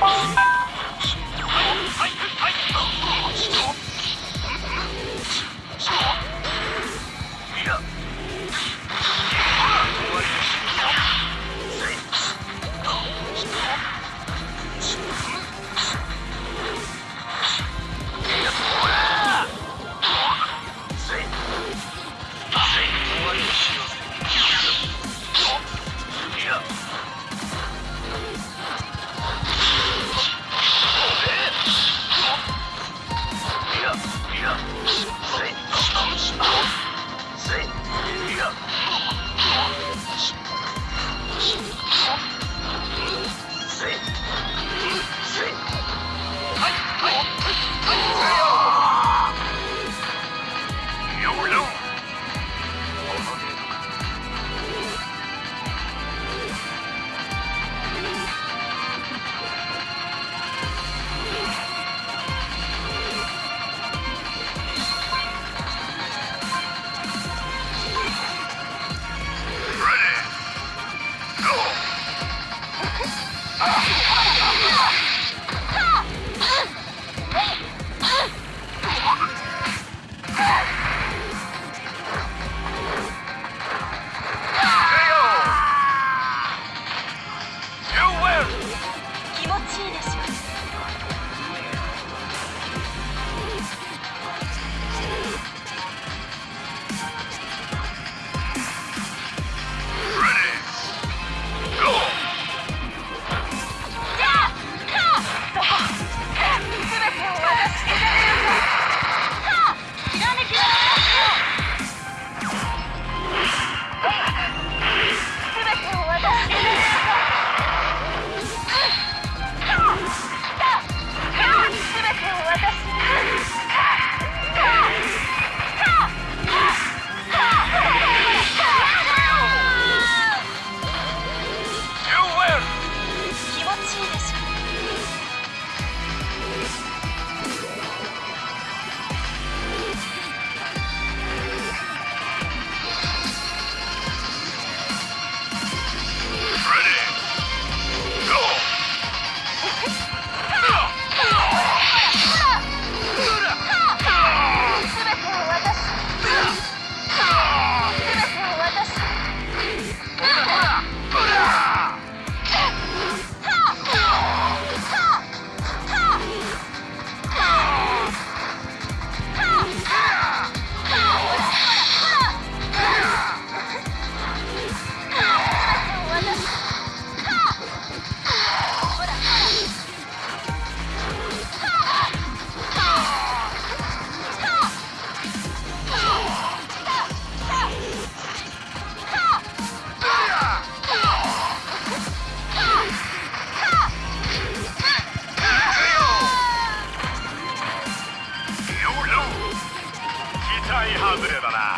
Bye. 外れだな。